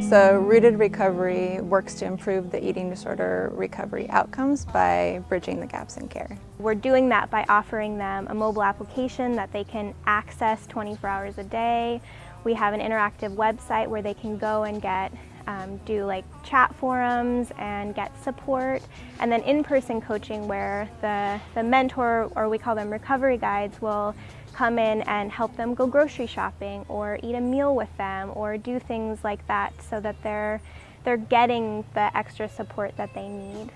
So Rooted Recovery works to improve the eating disorder recovery outcomes by bridging the gaps in care. We're doing that by offering them a mobile application that they can access 24 hours a day. We have an interactive website where they can go and get um, do like chat forums and get support and then in-person coaching where the, the mentor or we call them recovery guides will come in and help them go grocery shopping or eat a meal with them or do things like that so that they're, they're getting the extra support that they need.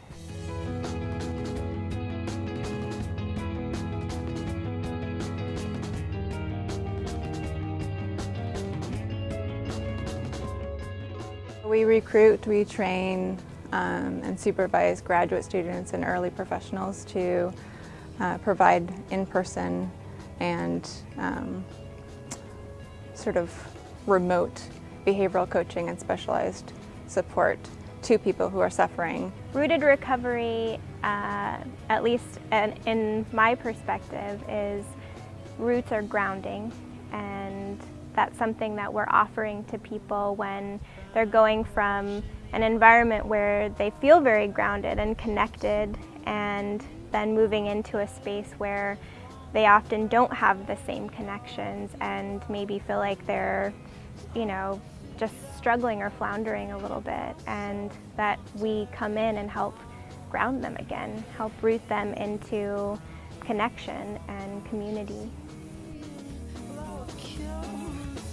We recruit, we train um, and supervise graduate students and early professionals to uh, provide in-person and um, sort of remote behavioral coaching and specialized support to people who are suffering. Rooted recovery, uh, at least in my perspective, is roots are grounding and that's something that we're offering to people when they're going from an environment where they feel very grounded and connected and then moving into a space where they often don't have the same connections and maybe feel like they're, you know, just struggling or floundering a little bit and that we come in and help ground them again, help root them into connection and community shows